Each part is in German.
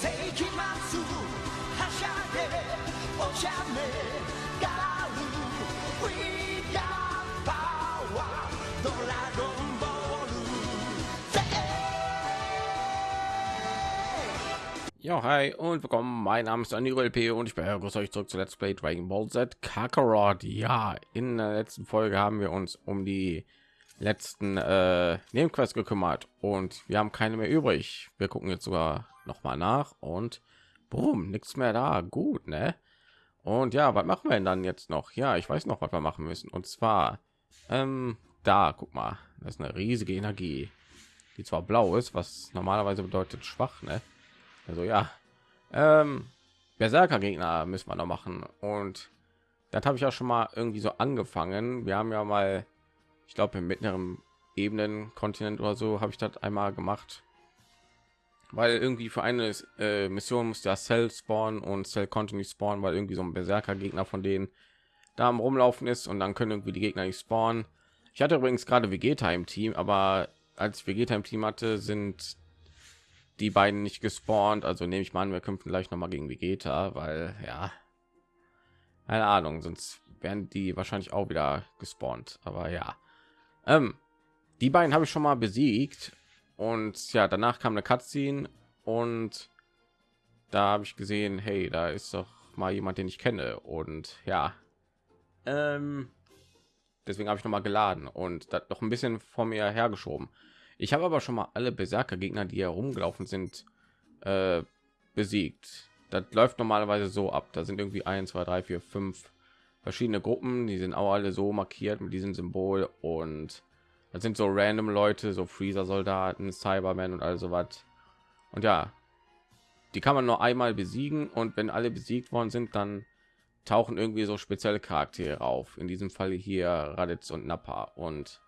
世紀末はしゃいでお茶目ガール We got power ドラゴンボールぜ Ja, hi und willkommen. Mein Name ist Aniro LP und ich begrüße euch zurück zu Let's Play Dragon Ball Z Kakarot. Ja, in der letzten Folge haben wir uns um die letzten äh, Nebenquests gekümmert und wir haben keine mehr übrig. Wir gucken jetzt sogar noch mal nach und boom, nichts mehr da. Gut, ne? Und ja, was machen wir denn dann jetzt noch? Ja, ich weiß noch, was wir machen müssen. Und zwar ähm, da, guck mal, das ist eine riesige Energie, die zwar blau ist, was normalerweise bedeutet schwach, ne? Also ja, ähm, Berserker Gegner müssen wir noch machen und das habe ich ja schon mal irgendwie so angefangen. Wir haben ja mal, ich glaube im mittleren Ebenen Kontinent oder so habe ich das einmal gemacht, weil irgendwie für eine äh, Mission muss ja Cell spawnen und Cell nicht spawnen, weil irgendwie so ein Berserker Gegner von denen da am rumlaufen ist und dann können irgendwie die Gegner nicht spawnen. Ich hatte übrigens gerade Vegeta im Team, aber als ich Vegeta im Team hatte, sind die beiden nicht gespawnt. Also nehme ich mal an, wir kämpfen gleich noch mal gegen Vegeta, weil ja, keine Ahnung, sonst wären die wahrscheinlich auch wieder gespawnt. Aber ja, ähm, die beiden habe ich schon mal besiegt und ja, danach kam eine Cutscene und da habe ich gesehen, hey, da ist doch mal jemand, den ich kenne und ja, ähm, deswegen habe ich noch mal geladen und das noch ein bisschen vor mir hergeschoben. Ich habe aber schon mal alle Berserker Gegner, die herumgelaufen sind, äh, besiegt. Das läuft normalerweise so ab. Da sind irgendwie 1, 2, 3, 4, 5 verschiedene Gruppen. Die sind auch alle so markiert mit diesem Symbol und das sind so random Leute, so Freezer Soldaten, Cybermen und also was. Und ja, die kann man nur einmal besiegen und wenn alle besiegt worden sind, dann tauchen irgendwie so spezielle Charaktere auf. In diesem Fall hier Raditz und Nappa und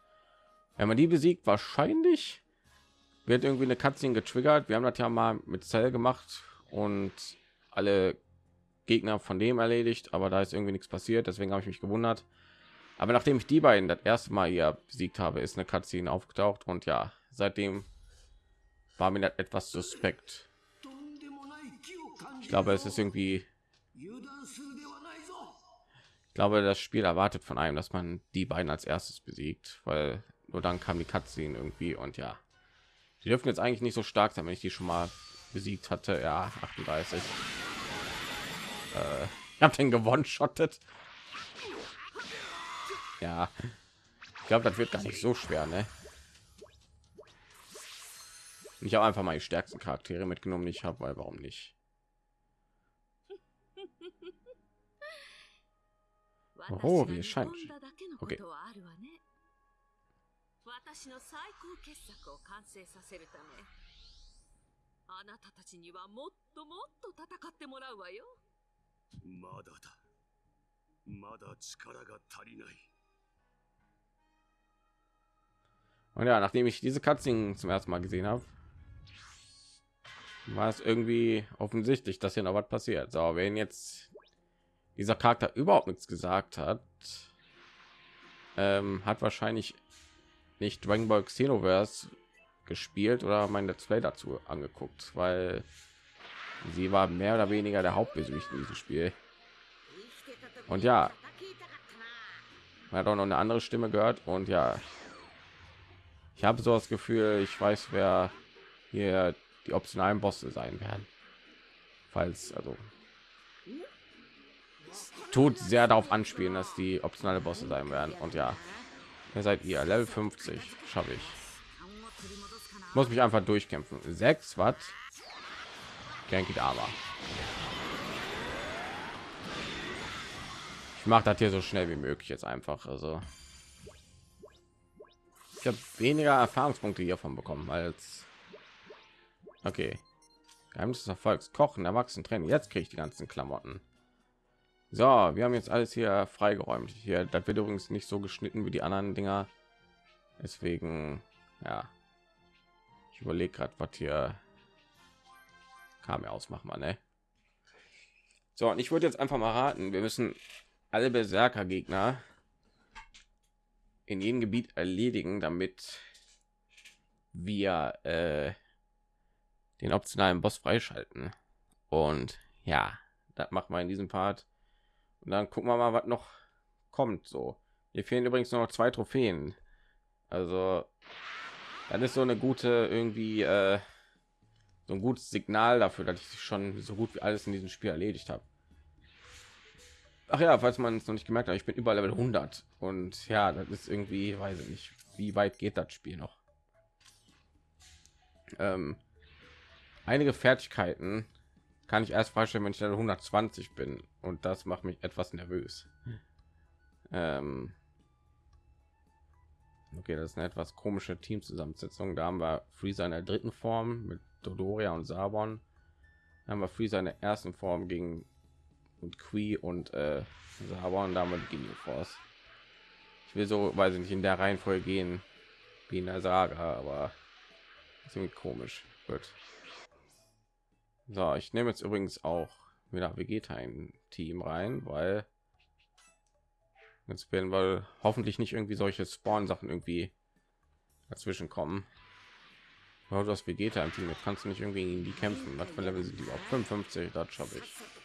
wenn man die besiegt, wahrscheinlich wird irgendwie eine Cutscene getriggert. Wir haben das ja mal mit Cell gemacht und alle Gegner von dem erledigt, aber da ist irgendwie nichts passiert. Deswegen habe ich mich gewundert. Aber nachdem ich die beiden das erste Mal hier besiegt habe, ist eine Cutscene aufgetaucht und ja, seitdem war mir das etwas suspekt. Ich glaube, es ist irgendwie. Ich glaube, das Spiel erwartet von einem, dass man die beiden als erstes besiegt, weil nur dann kam die Cutscene irgendwie und ja, die dürfen jetzt eigentlich nicht so stark sein, wenn ich die schon mal besiegt hatte. Ja, 38. Äh, ich habe den gewonnen, schottet Ja, ich glaube, das wird gar nicht so schwer, ne? Ich habe einfach mal die stärksten Charaktere mitgenommen, die ich habe, weil warum nicht? Oh, wie es scheint. Okay. 私の最高傑作を完成させるためあなたたちにはもっともっと戦ってもらうわよまだだ。まだ力が足りない。 Und ja, nachdem ich diese Cutscene zum ersten Mal gesehen habe, war es irgendwie offensichtlich, dass hier noch was passiert. So, wenn jetzt dieser Charakter überhaupt nichts gesagt hat, ähm, hat wahrscheinlich nicht Dragon Ball Xenoverse gespielt oder mein Let's Play dazu angeguckt, weil sie war mehr oder weniger der Hauptbösewicht in diesem Spiel. Und ja, man hat auch noch eine andere Stimme gehört und ja, ich habe so das Gefühl, ich weiß, wer hier die optionalen Bosse sein werden. Falls also es tut sehr darauf anspielen, dass die optionale Bosse sein werden. Und ja, wer seid ihr? Level 50 schaffe ich. Muss mich einfach durchkämpfen. 6 Watt. Genki Dama. Ich mache das hier so schnell wie möglich jetzt einfach. Also ich habe weniger Erfahrungspunkte hiervon bekommen als okay. Geheimnis des Erfolgs: Kochen, Erwachsenen, Training. Jetzt kriege ich die ganzen Klamotten. So, wir haben jetzt alles hier freigeräumt. Hier, das wird übrigens nicht so geschnitten wie die anderen Dinger. Deswegen, ja, ich überlege gerade, was hier kam ja ausmachen, man, ne? So, und ich würde jetzt einfach mal raten, wir müssen alle Berserker Gegner in jedem Gebiet erledigen, damit wir äh, den optionalen Boss freischalten. Und ja, das macht man in diesem Part. Und dann gucken wir mal, was noch kommt. So, hier fehlen übrigens nur noch zwei Trophäen. Also, das ist so eine gute irgendwie äh, so ein gutes Signal dafür, dass ich schon so gut wie alles in diesem Spiel erledigt habe. Ach ja, falls man es noch nicht gemerkt hat, ich bin über Level 100 und ja, das ist irgendwie, weiß ich nicht, wie weit geht das Spiel noch? Ähm, einige Fertigkeiten kann ich erst freistellen, wenn ich Level 120 bin und das macht mich etwas nervös. Ähm, okay, das ist eine etwas komische Teamzusammensetzung. Da haben wir Freezer in der dritten Form mit Dodoria und Sabon. Dann haben wir Freezer in der ersten Form gegen und Qui und äh, Sabon, damit die Force. Ich will so, weiß ich nicht, in der Reihenfolge gehen wie in der Saga, aber irgendwie komisch. Gut. So, ich nehme jetzt übrigens auch wieder Vegeta ein Team rein, weil jetzt werden wir hoffentlich nicht irgendwie solche Spawn-Sachen irgendwie dazwischen kommen. Ja, das Vegeta im Team, jetzt kannst du nicht irgendwie gegen die kämpfen. Was für Level sind die auf 55? Das schaffe ich.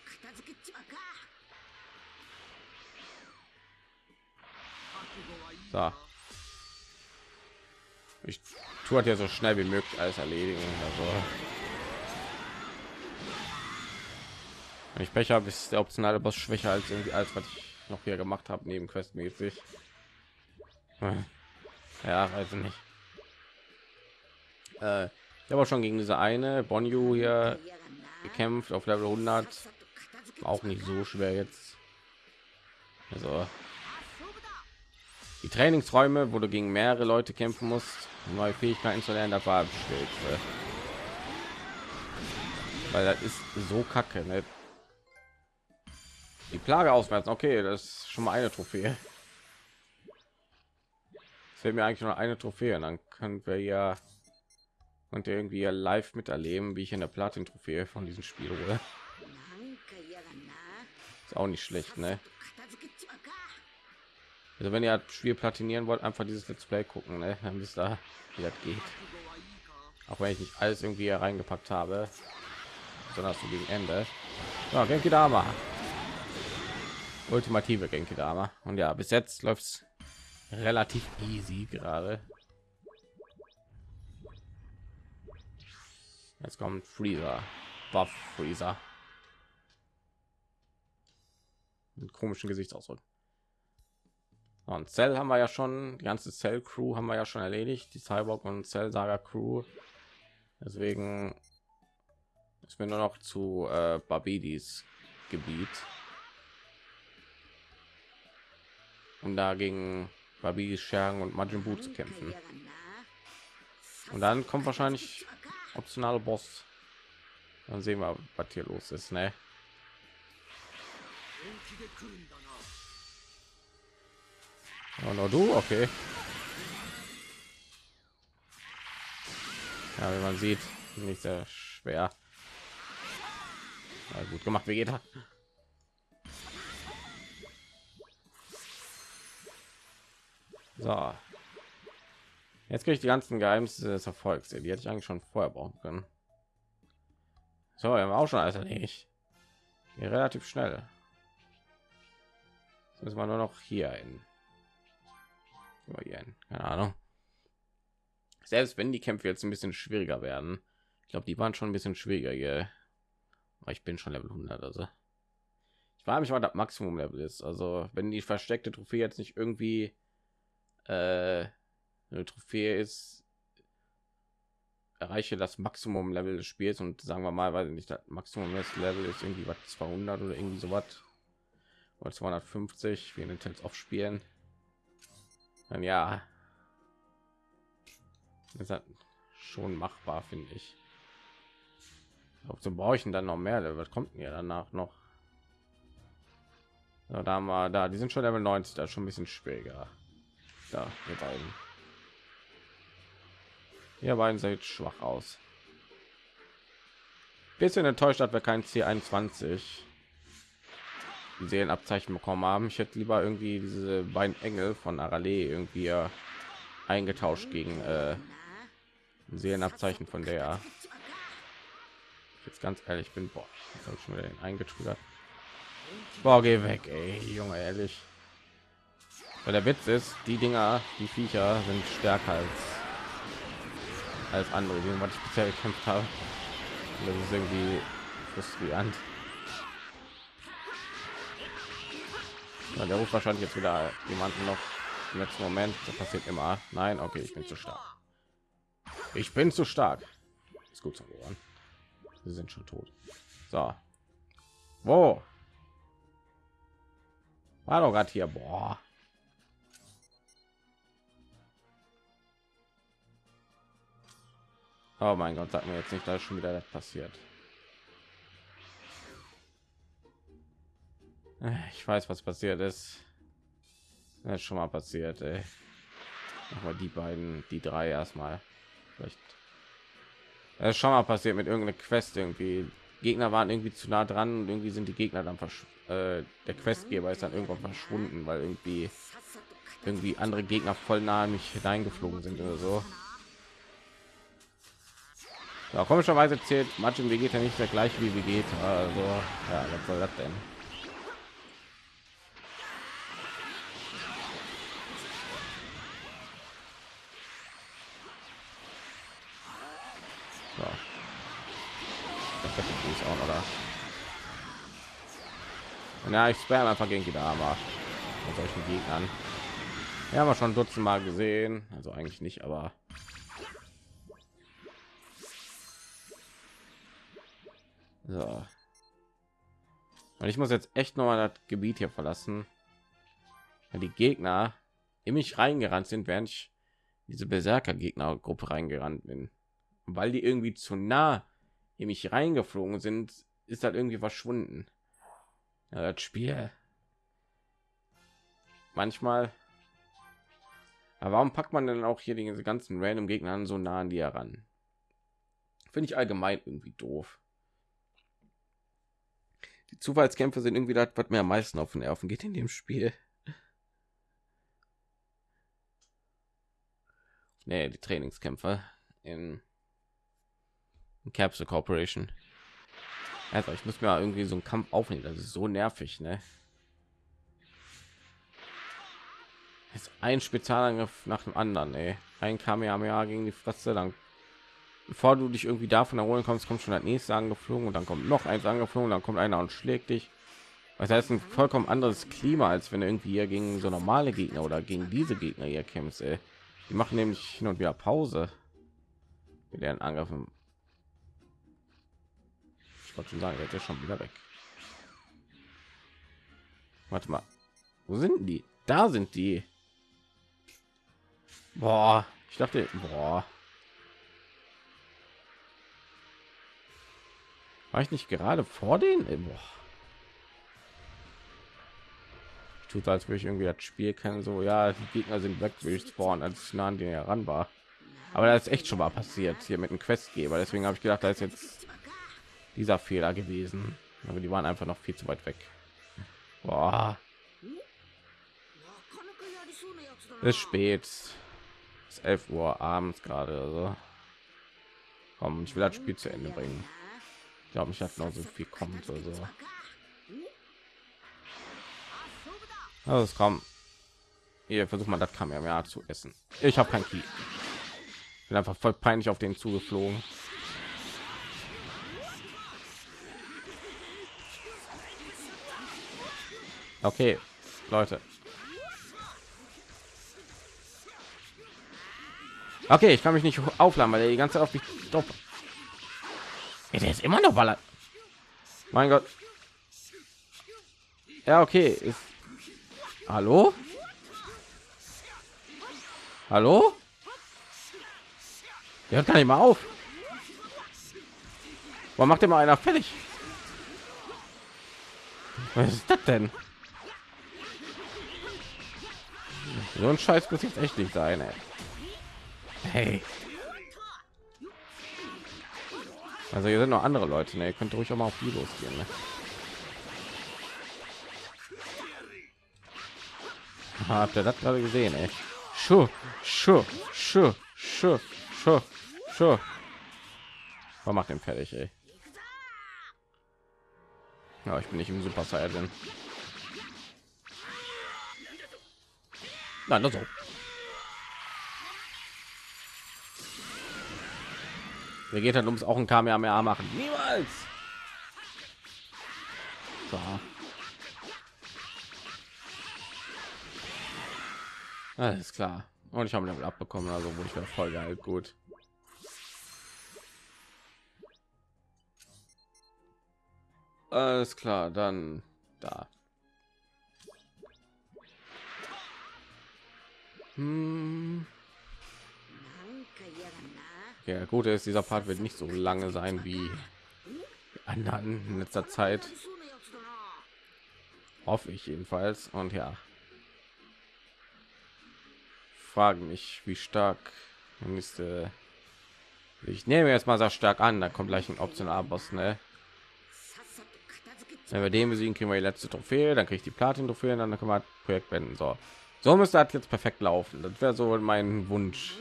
So. Ich tue halt ja so schnell wie möglich alles erledigen. Also. ich Pech habe, ist der optionale Boss schwächer als irgendwie als was ich noch hier gemacht habe, neben questmäßig. Ja, also nicht. Äh, ich habe auch schon gegen diese eine Bonju hier gekämpft auf Level 100. Auch nicht so schwer jetzt. Also die Trainingsräume, wo du gegen mehrere Leute kämpfen musst, um neue Fähigkeiten zu lernen, dafür war bestellt, Hilfe. Weil das ist so kacke, ne? Die Plage auswärts, okay, das ist schon mal eine Trophäe. Es fehlt mir eigentlich nur eine Trophäe, und dann können wir ja und irgendwie ja live miterleben, wie ich in der Platin-Trophäe von diesem Spiel hole. Ist auch nicht schlecht, ne? Also wenn ihr das Spiel platinieren wollt, einfach dieses Let's Play gucken, ne? dann wisst ihr, wie das geht. Auch wenn ich nicht alles irgendwie reingepackt habe, sondern so gegen Ende. Ja, Genki Dama. Ultimative Genki Dama. Und ja, bis jetzt läuft es relativ easy gerade. Jetzt kommt Freezer. Buff Freezer. Mit komischen Gesichtsausdruck. Und Cell haben wir ja schon, die ganze Cell Crew haben wir ja schon erledigt, die Cyborg und Cell Saga Crew. Deswegen ist mir nur noch zu äh, Barbidis Gebiet. Um dagegen Barbidis Schergen und Majin Buu zu kämpfen. Und dann kommt wahrscheinlich optionale Boss. Dann sehen wir, was hier los ist, ne? Oh, no, du? Okay. Ja, wie man sieht, nicht sehr schwer. Na, gut gemacht, Vegeta. So. Jetzt kriege ich die ganzen Geheimnisse des Erfolgs. Die hätte ich eigentlich schon vorher brauchen können. So, wir haben auch schon alles erledigt. Relativ schnell. Jetzt müssen wir nur noch hier hin. Über hier hin. Keine Ahnung. Selbst wenn die Kämpfe jetzt ein bisschen schwieriger werden. Ich glaube, die waren schon ein bisschen schwieriger hier. Aber ich bin schon Level 100, also. Ich frage mich, was das Maximum Level ist. Also, wenn die versteckte Trophäe jetzt nicht irgendwie äh, eine Trophäe ist, erreiche das Maximum Level des Spiels und sagen wir mal, weil nicht das Maximum Level ist irgendwie was 200 oder irgendwie so was oder 250 wie in den Tales Dann ja, ist das schon machbar, finde ich. Brauche ich denn dann noch mehr? Was kommt mir danach noch? So, da haben wir da, die sind schon Level 90, da schon ein bisschen schwieriger. Da, wir beiden. Ihr beiden seid schwach aus. Bisschen enttäuscht, dass wir kein C21 Seelenabzeichen bekommen haben. Ich hätte lieber irgendwie diese beiden Engel von Arale irgendwie äh, eingetauscht gegen äh, Seelenabzeichen von der. Jetzt ganz ehrlich bin, boah, habe ich schon wieder eingetriggert. Boah, geh weg, ey, Junge, ehrlich. Weil der Witz ist, die Dinger, die Viecher sind stärker als als andere, die was ich bisher gekämpft habe. Das ist irgendwie frustrierend. Ja, der ruft wahrscheinlich jetzt wieder jemanden noch im letzten Moment. Das passiert immer. Nein, okay, ich bin zu stark. Ich bin zu stark. Ist gut zu hören. Sie sind schon tot. So. Wo? War doch gerade hier. Boah. Oh mein Gott, sag mir jetzt nicht, da ist schon wieder das passiert. Ich weiß, was passiert ist. Das ist schon mal passiert. Aber die beiden, die drei erstmal. Vielleicht. Das ist schon mal passiert mit irgendeiner Quest irgendwie. Gegner waren irgendwie zu nah dran und irgendwie sind die Gegner dann versch äh, der Questgeber ist dann irgendwann verschwunden, weil irgendwie irgendwie andere Gegner voll nah an mich hineingeflogen sind oder so. Ja, komischerweise zählt Match Vegeta nicht der gleiche wie Vegeta. Also, ja, was soll das denn? Ist auch, oder? Ja, ich spam einfach gegen die Dame mit solchen Gegnern. Ja, haben wir schon dutzend Mal gesehen. Also eigentlich nicht, aber So. Und ich muss jetzt echt noch mal das Gebiet hier verlassen, weil die Gegner in mich reingerannt sind, während ich diese Berserker Gegner Gruppe reingerannt bin, weil die irgendwie zu nah in mich reingeflogen sind, ist halt irgendwie verschwunden. Ja, das Spiel. Manchmal. Aber warum packt man denn auch hier diese ganzen random Gegner an so nah an die heran? Finde ich allgemein irgendwie doof die Zufallskämpfe sind irgendwie das, was mir am meisten auf den Nerven geht in dem Spiel. Nee, die Trainingskämpfe in, in Capsule Corporation. Also ich muss mir irgendwie so einen Kampf aufnehmen. Das ist so nervig, ne? Jetzt ein Spezialangriff nach dem anderen, ey. Ein Kamehameha gegen die Fresse, dann bevor du dich irgendwie davon erholen kommst, kommt schon das nächste angeflogen und dann kommt noch eins angeflogen, dann kommt einer und schlägt dich. Das heißt ein vollkommen anderes Klima, als wenn du irgendwie hier gegen so normale Gegner oder gegen diese Gegner hier kämpfst. Ey. Die machen nämlich hin und wieder Pause mit deren Angriffen. Wollte schon sagen, jetzt ist schon wieder weg. Warte mal, wo sind die? Da sind die. Boah, ich dachte, boah. War ich nicht gerade vor den? Boah. Ich tut, als würde ich irgendwie das Spiel kennen. So, ja, die Gegner sind weg, will ich spawnen, als ich nah an den heran war. Aber das ist echt schon mal passiert hier mit dem Questgeber. Deswegen habe ich gedacht, da ist jetzt dieser Fehler gewesen. Aber die waren einfach noch viel zu weit weg. Boah. Es ist spät. Es ist 11 Uhr abends gerade. Also. Komm, ich will das Spiel zu Ende bringen. Ich glaube, ich habe noch so viel kommt oder so. Also es kommt. Hier versucht man das kam ja zu essen. Ich habe kein Key. Bin einfach voll peinlich auf den zugeflogen. Okay, Leute. Okay, ich kann mich nicht aufladen, weil er die ganze Zeit auf mich drauf ja, der ist immer noch ballert. Mein Gott. Ja, okay. Ist... Hallo? Hallo? Der hört gar nicht mal auf. Warum macht immer einer fertig? Was ist das denn? So ein Scheiß muss jetzt echt nicht sein, ey. Hey. Also hier sind noch andere Leute, ne? Ihr könnt ruhig auch mal auf die losgehen. Ne? Habt ihr das gerade gesehen, ey? Schuh, schuh, schuh, schuh, schuh, schuh. Was macht den fertig, ey? Ja, ich bin nicht im Super Saiyan. Nein, das so. Mir geht halt ums auch ein Kamehameha machen. Niemals. So. Alles klar. Und ich habe Level abbekommen, also wurde ich wieder voll geil. Gut. Alles klar, dann da. Hm. Ja, gut ist, dieser Part wird nicht so lange sein wie anderen in letzter Zeit. Hoffe ich jedenfalls. Und ja, frage mich, wie stark nächste. Äh, ich nehme jetzt mal sehr stark an, da kommt gleich ein optional Boss, ne? Wenn wir den besiegen, kriegen wir die letzte Trophäe, dann kriege ich die Platin-Trophäe, dann können wir Projekt wenden. So, so müsste das jetzt perfekt laufen. Das wäre so mein Wunsch.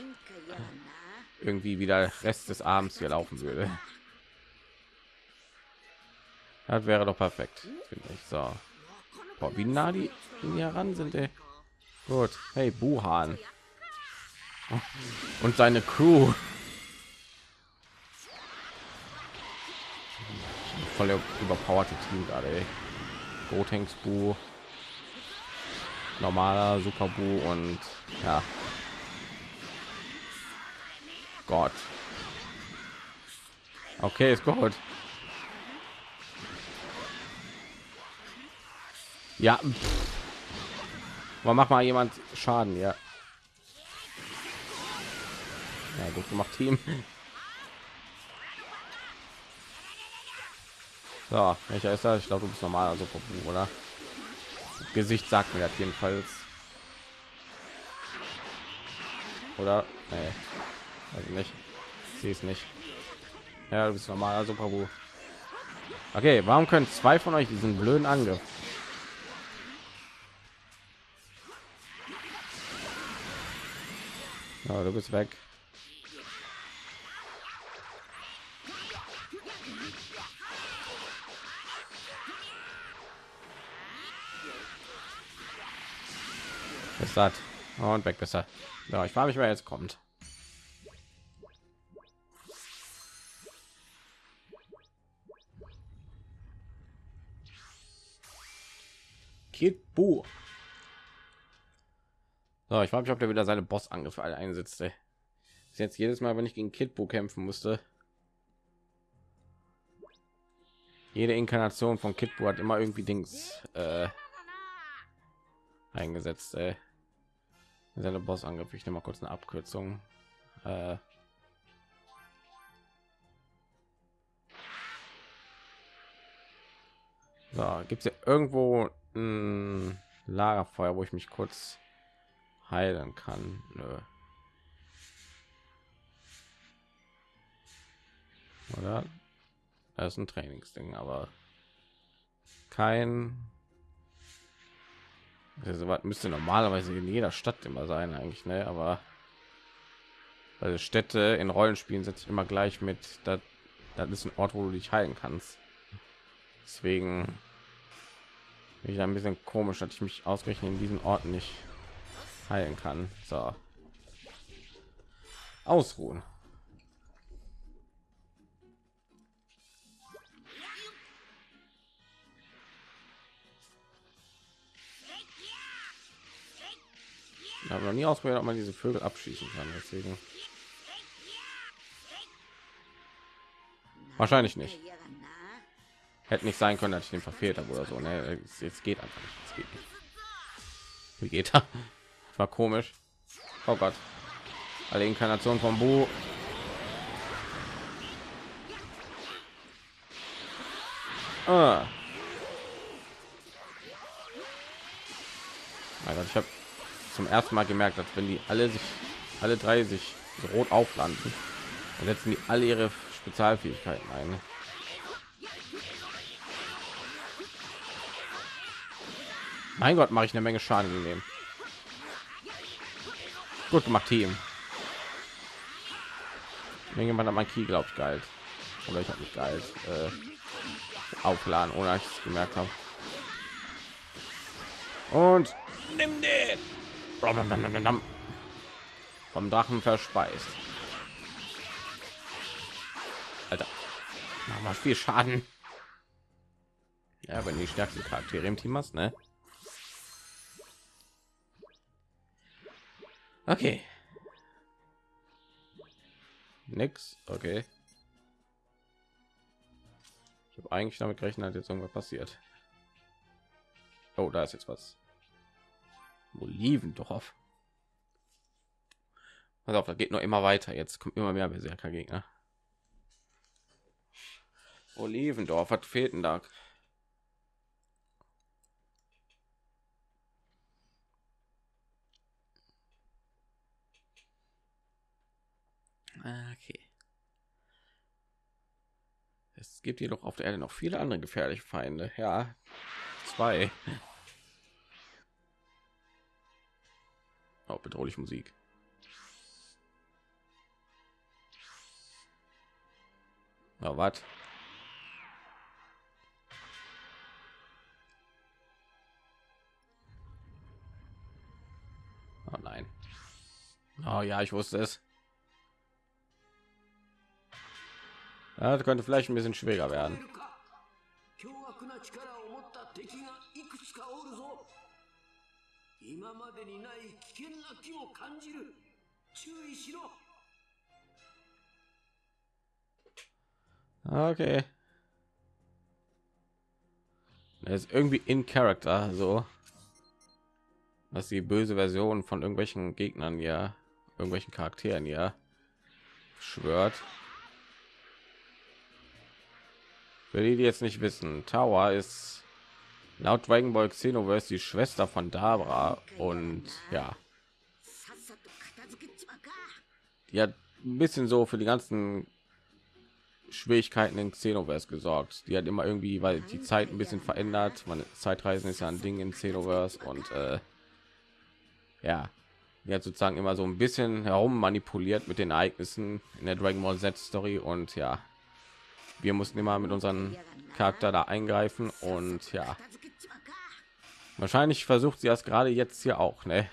Irgendwie wieder Rest des Abends hier laufen würde. Das wäre doch perfekt, finde ich. So. Boah, wie nah die hier ran sind, ey. Gut. Hey, Buhan. Und seine Crew. Voll überpowerte Team gerade. Gotenks Bu normaler Super Bu und ja. Gott. Okay, ist gut. Ja. pff. Aber mach mal jemand Schaden, ja. Ja, gut gemacht, Team. So, welcher ist das? Ich glaube, du bist normal, also Popu, oder? Gesicht sagt mir das jedenfalls. Oder? Nee. Also nicht. Sie ist nicht. Ja, du bist normal, also Popu. Okay, warum können zwei von euch diesen blöden Angriff? Ja, du bist weg. Ist das und weg besser. Ja, ich frage mich, wer jetzt kommt. Kid Buu. So, ich frage mich, ob der wieder seine Boss-Angriffe alle einsetzt. Ey. Ist jetzt jedes Mal, wenn ich gegen Kid Buu kämpfen musste. Jede Inkarnation von Kid Buu hat immer irgendwie Dings äh, eingesetzt. Ey. Seine Boss-Angriff. Ich nehme mal kurz eine Abkürzung. Äh, so, gibt es ja irgendwo ein Lagerfeuer, wo ich mich kurz heilen kann. Nö. Oder? Das ist ein Trainingsding, aber kein. Also, was müsste normalerweise in jeder Stadt immer sein, eigentlich, ne? Aber also Städte in Rollenspielen setze ich immer gleich mit. Das ist ein Ort, wo du dich heilen kannst. Deswegen bin ich ein bisschen komisch, dass ich mich ausgerechnet in diesen Orten nicht heilen kann. So. Ausruhen. Ich habe noch nie ausprobiert, ob man diese Vögel abschießen kann. Deswegen wahrscheinlich nicht. Hätte nicht sein können, dass ich den verfehlt habe oder so. Ne, jetzt geht einfach nicht. Es geht nicht. Wie geht er? War komisch. Oh Gott. Alle Inkarnationen vom Bu Ah. Oh Gott, ich habe zum ersten Mal gemerkt, dass wenn die alle sich, alle drei sich so rot auflanden, dann setzen die alle ihre Spezialfähigkeiten ein. ne? Mein Gott, mache ich eine Menge Schaden gegeben. Gut gemacht, Team. Irgendjemand hat mein Key, glaube ich, geil. Oder ich habe nicht geil. Äh, aufladen, ohne dass ich es gemerkt habe. Und nimm den vom Drachen verspeist. Alter, mach viel Schaden. Ja, wenn die stärksten Charaktere im Team hast, ne? Okay. Nix. Okay. Ich habe eigentlich damit gerechnet, dass jetzt irgendwas passiert. Oh, da ist jetzt was. Olivendorf. Pass auf, da geht noch immer weiter. Jetzt kommt immer mehr Berserker Gegner. Olivendorf, was fehlt denn da? Okay. Es gibt jedoch auf der Erde noch viele andere gefährliche Feinde. Ja, zwei. Oh, bedrohliche Musik. Na, was? Oh nein. Oh ja, ich wusste es. Ja, das könnte vielleicht ein bisschen schwieriger werden. 今までにない危険な気を感じる注意しろ Okay. Er ist irgendwie in Character, so was die böse Version von irgendwelchen Gegnern ja, irgendwelchen Charakteren ja schwört. Für die, die jetzt nicht wissen, Tower ist Laut Dragon Ball Xenoverse die Schwester von Dabra und ja, die hat ein bisschen so für die ganzen Schwierigkeiten in Xenoverse gesorgt. Die hat immer irgendwie, weil die Zeit ein bisschen verändert. Man Zeitreisen ist ja ein Ding in Xenoverse und äh, ja, die hat sozusagen immer so ein bisschen herum manipuliert mit den Ereignissen in der Dragon Ball Z Story und ja, wir mussten immer mit unseren Charakter da eingreifen und ja, Wahrscheinlich versucht sie das gerade jetzt hier auch, ne?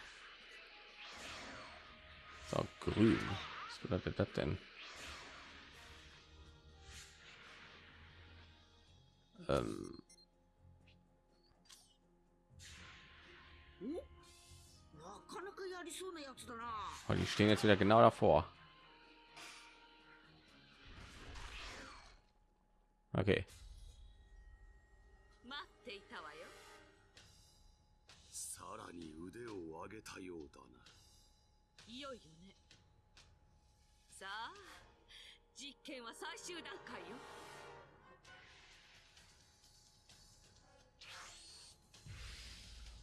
So, grün. Was bedeutet das denn? Ähm. Oh, die stehen jetzt wieder genau davor. Okay. 腕を上げたようだないよいよねさあ実験は最終段階よ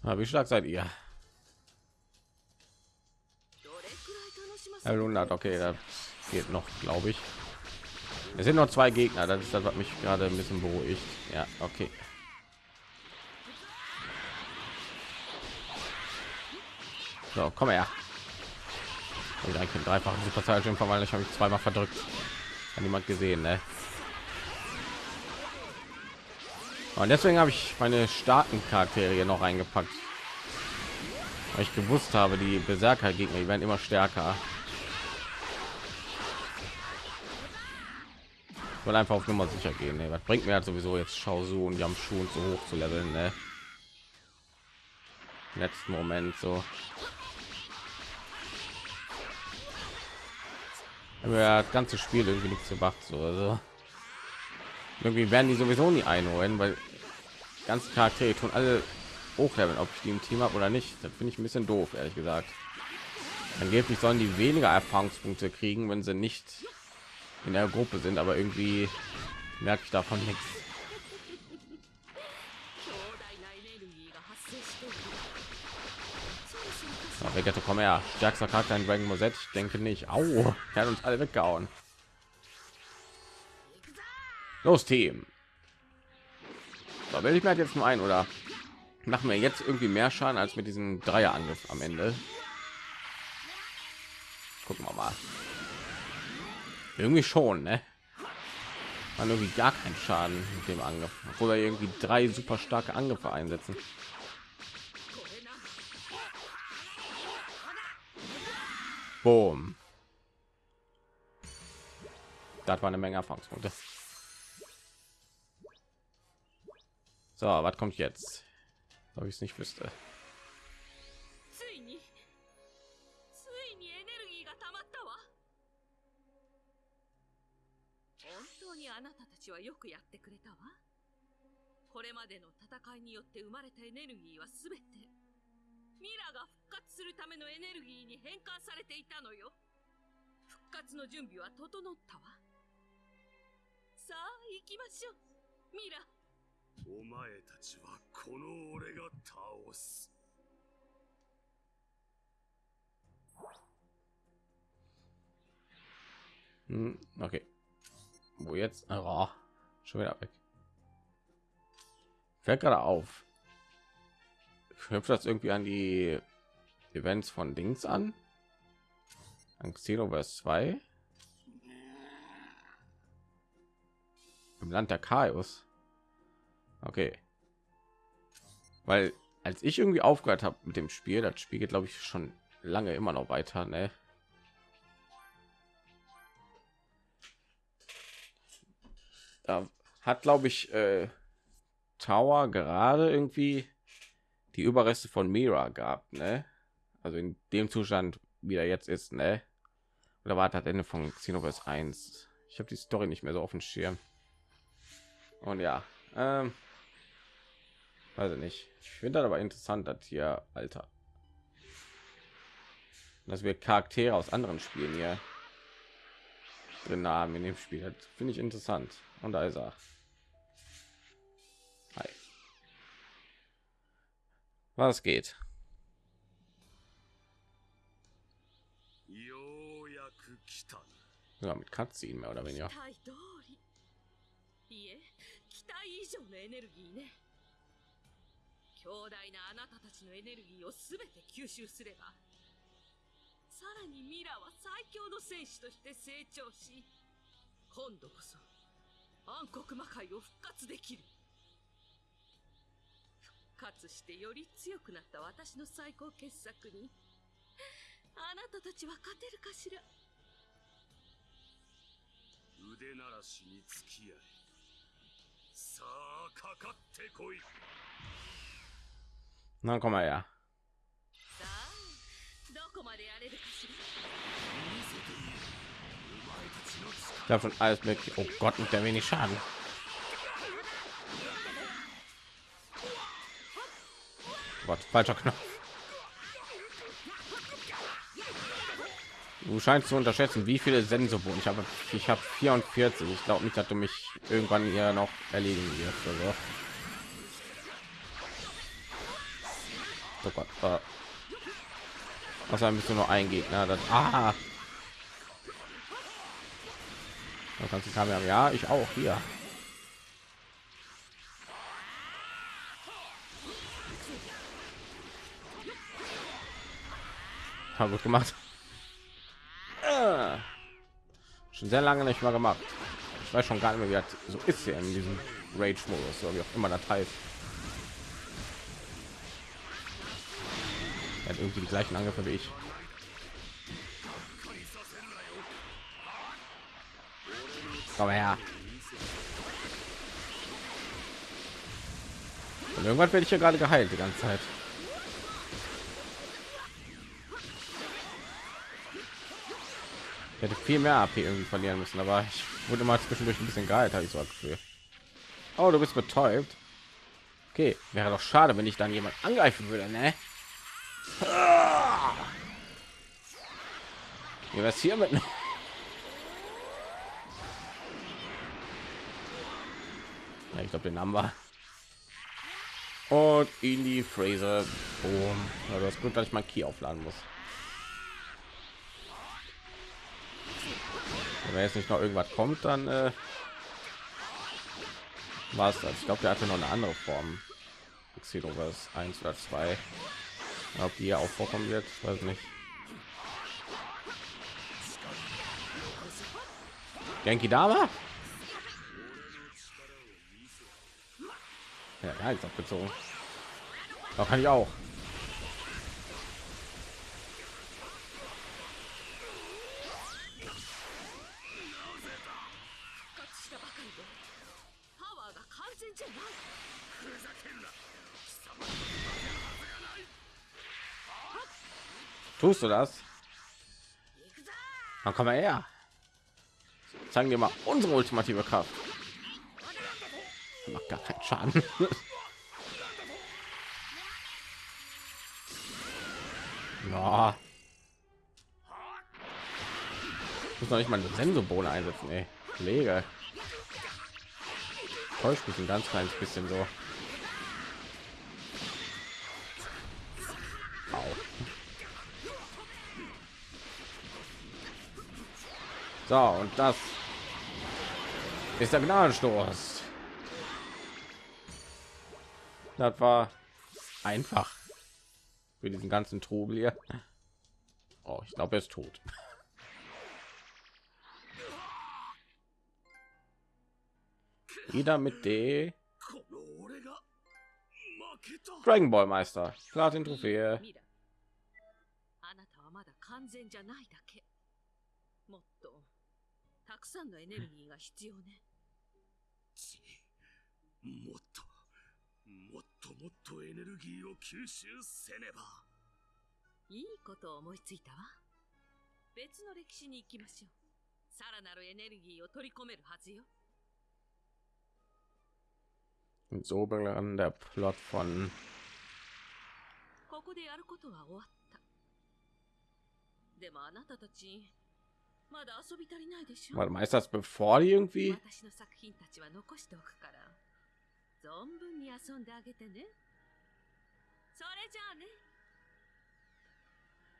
Ah, wie stark seid ihr? どれくらい楽しませ 100, okay, das geht noch, glaube ich. Es sind noch zwei Gegner, das ist das, was mich gerade ein bisschen beruhigt. Ja, okay. So, komm her. Und ein Kind dreifach super Saiyan verwandelt. Ich habe mich zweimal verdrückt. Hat niemand gesehen, ne? Und deswegen habe ich meine starken Charaktere hier noch reingepackt. Weil ich gewusst habe, die Berserker Gegner, werden immer stärker. Ich will einfach auf Nummer sicher gehen. Ne? Was bringt mir halt sowieso jetzt Shaozu und Yamshu und so hoch zu leveln? Ne? Letzten Moment so. Das ganze Spiel irgendwie nichts gemacht. So, also irgendwie werden die sowieso nie einholen, weil ganzen Charaktere tun alle hochleveln, ob ich die im Team habe oder nicht. Das finde ich ein bisschen doof, ehrlich gesagt. Angeblich sollen die weniger Erfahrungspunkte kriegen, wenn sie nicht in der Gruppe sind, aber irgendwie merke ich davon nichts. Oh, Vegeta, komm her. Stärkster Charakter in Dragon Ball Z? Ich denke nicht. Au, er hat uns alle weggehauen. Los, Team. Da will ich mir jetzt nur ein oder machen wir jetzt irgendwie mehr Schaden als mit diesem Dreierangriff am Ende. Gucken wir mal. Irgendwie schon, ne? Man irgendwie gar keinen Schaden mit dem Angriff, obwohl er irgendwie drei super starke Angriffe einsetzen. Boom. Das war eine Menge Erfahrungspunkte. So, was kommt jetzt? Ob ich es nicht wüsste. ついについにエネルギーが溜まったわ本当にあなたたちはよくやってくれたわこれまでの戦いによって生まれたエネルギーはすべて ミラが復活するためのエネルギーに変換されていたのよ復活の準備は整ったわさあ行きましょうミラお前たちはこの俺が倒す Hm, okay. Wo jetzt? Oh, schon wieder weg. Fällt gerade auf. Knüpft das irgendwie an die Events von Dings an? An Xenoverse 2? Im Land der Chaos. Okay. Weil als ich irgendwie aufgehört habe mit dem Spiel, das Spiel geht glaube ich schon lange immer noch weiter, ne? da hat glaube ich äh, Tower gerade irgendwie die Überreste von Mira gehabt, ne? Also in dem Zustand, wie er jetzt ist, ne? Oder war das Ende von Xenoverse 1? Ich habe die Story nicht mehr so auf dem Schirm. Und ja, ähm, weiß ich nicht. Ich finde das aber interessant, dass hier, Alter, dass wir Charaktere aus anderen Spielen hier drin haben in dem Spiel. Das finde ich interessant. Und da ist er. Was geht? ようやく来たな mit Cutscene mehr oder weniger. 期待通りいえ期待以上のエネルギーね強大なあなたたちのエネルギーをすべて吸収すればさらにミラは最強の戦士として成長し今度こそ暗黒魔界を復活できる復活してより強くなった私の最高傑作にあなたたちは勝てるかしら？腕ならしに付き合いさあかかってこい Na, komm mal her. さあどこまでやれるかしら？Davon alles mit. Oh Gott, mit der wenig Schaden. Gott, falscher Knopf. Du scheinst zu unterschätzen, wie viele Sensoren ich habe. Ich habe 44. Ich glaube nicht, dass du mich irgendwann hier noch erledigen wirst. Also. Oh Gott. Äh. Außerdem bist nur ein Gegner. Das, ah. Da kannst du Kamera. Ja, ich auch hier. Hat gut gemacht. Ah. Schon sehr lange nicht mal gemacht. Ich weiß schon gar nicht mehr, wie das so ist hier in diesem Rage-Modus, so wie auch immer das heißt. Er hat irgendwie die gleichen Angriffe wie ich. Komm her. Und irgendwann werde ich ja gerade geheilt die ganze Zeit. Ich hätte viel mehr AP irgendwie verlieren müssen, aber ich wurde mal zwischendurch ein bisschen geheilt, habe ich so das Gefühl. Oh, du bist betäubt. Okay, wäre doch schade, wenn ich dann jemand angreifen würde, ne? Wie wär's hier mit? Ja, ich glaube, den haben wir. Und in die. Boom. Ja, das ist gut, dass ich mein Key aufladen muss. wenn jetzt nicht noch irgendwas kommt dann äh, war es das ich glaube der hatte noch eine andere form Xenoverse 1 oder 2 ob die auch vorkommen wird weiß nicht Genki Dama? Ja, da ist abgezogen. Da kann ich auch. Tust du das? Dann komm mal her. Zeigen wir mal unsere ultimative Kraft. Macht gar keinen Schaden. ja. Muss noch nicht mal eine Sensobohne einsetzen, ey. Kollege. Täuscht mich ein ganz kleines bisschen so. So, und das ist der Gnadenstoß. Das war einfach für diesen ganzen Trubel hier. Oh, ich glaube, er ist tot. Wieder mit D. Dragon Ball Meister, Platin Trophäe. くさんのエネルギーが必要ね。ちもっともっともっとエネルギーを吸収せねば。いいことを思いついたわ。別の歴史に行きましょう。さらなるエネルギーを取り込めるはずよ。Und so begann der Plot von ここでやることは終わった。でもあなたたち Warte mal, ist das bevor die irgendwie?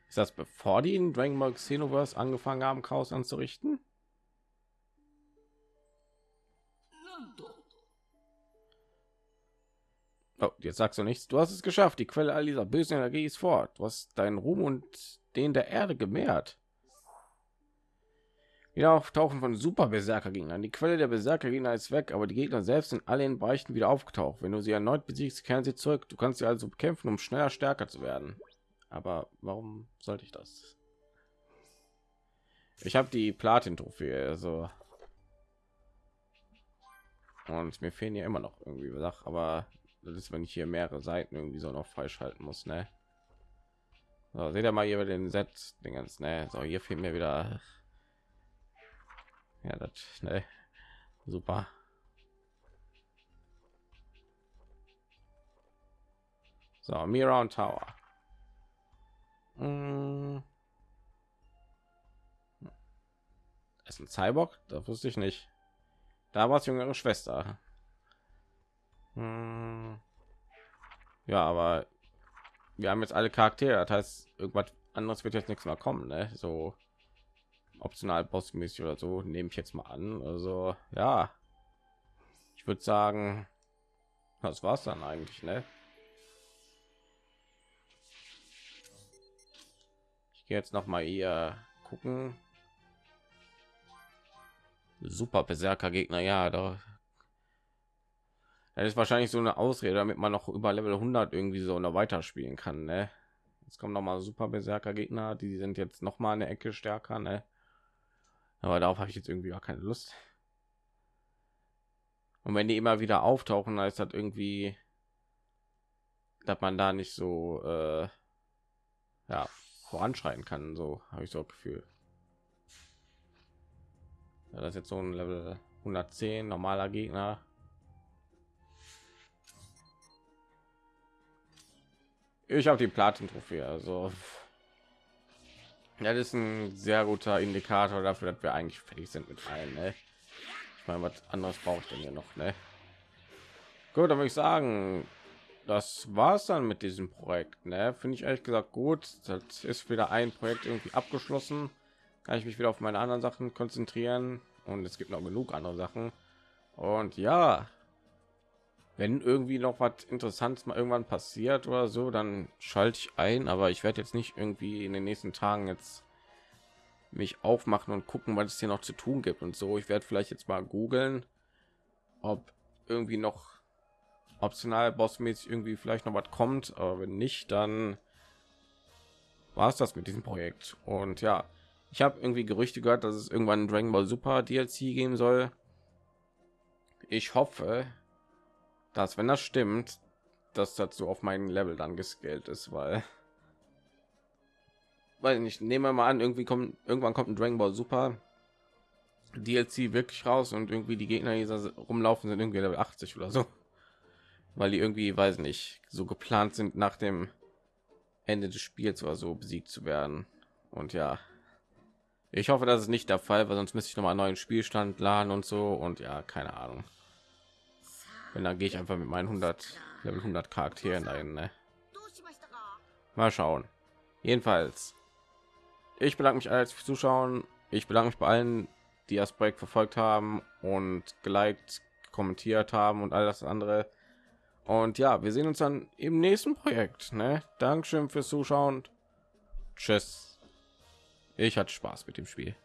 Ist das bevor die in Dragon Ball Xenoverse angefangen haben, Chaos anzurichten? Oh, jetzt sagst du nichts. Du hast es geschafft. Die Quelle all dieser bösen Energie ist fort. Du hast deinen Ruhm und den der Erde gemehrt wieder auftauchen von super berserker gegnern die quelle der berserker gegner ist weg aber die gegner selbst sind alle in bereichen wieder aufgetaucht. Wenn du sie erneut besiegst kehren sie zurück. Du kannst sie also bekämpfen um schneller stärker zu werden. Aber warum sollte ich das? Ich habe die platin trophäe also. Und mir fehlen ja immer noch irgendwie Sachen, aber das ist wenn ich hier mehrere seiten irgendwie so noch freischalten muss ne? So, seht ihr mal hier bei den set dingens ne? So hier fehlt mir wieder ja das ne. Super. So Mira und Tower. Mm. ist ein Cyborg? Das wusste ich nicht. Da war es jüngere Schwester. Hm. ja aber wir haben jetzt alle Charaktere. Das heißt irgendwas anderes wird jetzt nichts mehr kommen ne? so optional bossmäßig oder so nehme ich jetzt mal an also ja ich würde sagen das war's dann eigentlich ne ich gehe jetzt noch mal hier gucken super berserker gegner ja da das ist wahrscheinlich so eine ausrede damit man noch über level 100 irgendwie so noch weiterspielen kann ne? jetzt kommen noch mal super berserker gegner die sind jetzt noch mal eine ecke stärker ne? Aber darauf habe ich jetzt irgendwie gar keine lust. Und wenn die immer wieder auftauchen ist das irgendwie dass man da nicht so äh, ja voranschreiten kann so habe ich so ein gefühl. Ja, das ist jetzt so ein level 110 normaler gegner. Ich habe die platin trophäe also ja, das ist ein sehr guter Indikator dafür, dass wir eigentlich fertig sind mit allen. Ne? Ich meine, was anderes braucht denn hier noch? Ne? Gut, dann würde ich sagen, das war es dann mit diesem Projekt. Ne? Finde ich ehrlich gesagt gut. Das ist wieder ein Projekt irgendwie abgeschlossen. Kann ich mich wieder auf meine anderen Sachen konzentrieren und es gibt noch genug andere Sachen. Und ja, wenn irgendwie noch was Interessantes mal irgendwann passiert oder so, dann schalte ich ein. Aber ich werde jetzt nicht irgendwie in den nächsten Tagen jetzt mich aufmachen und gucken, was es hier noch zu tun gibt und so. Ich werde vielleicht jetzt mal googeln, ob irgendwie noch optional bossmäßig irgendwie vielleicht noch was kommt, aber wenn nicht, dann war es das mit diesem Projekt. Und ja, ich habe irgendwie Gerüchte gehört, dass es irgendwann Dragon Ball Super DLC geben soll. Ich hoffe, dass wenn das stimmt, dass dazu auf meinen Level dann gescaled ist, weil weil nicht nehmen wir mal an, irgendwie kommt irgendwann kommt ein Dragon Ball Super DLC wirklich raus und irgendwie die Gegner, die da rumlaufen, sind irgendwie Level 80 oder so, weil die irgendwie, weiß nicht, so geplant sind nach dem Ende des Spiels oder so besiegt zu werden. Und ja, ich hoffe, das ist nicht der Fall, weil sonst müsste ich noch mal einen neuen Spielstand laden und so und ja, keine Ahnung. Wenn dann gehe ich einfach mit meinen 100 Level 100 Charakteren dahin. Ne? Mal schauen. Jedenfalls, ich bedanke mich als Zuschauen. Ich bedanke mich bei allen, die das Projekt verfolgt haben und geliked, kommentiert haben und all das andere. Und ja, wir sehen uns dann im nächsten Projekt. Ne? Dankeschön fürs Zuschauen. Tschüss. Ich hatte Spaß mit dem Spiel.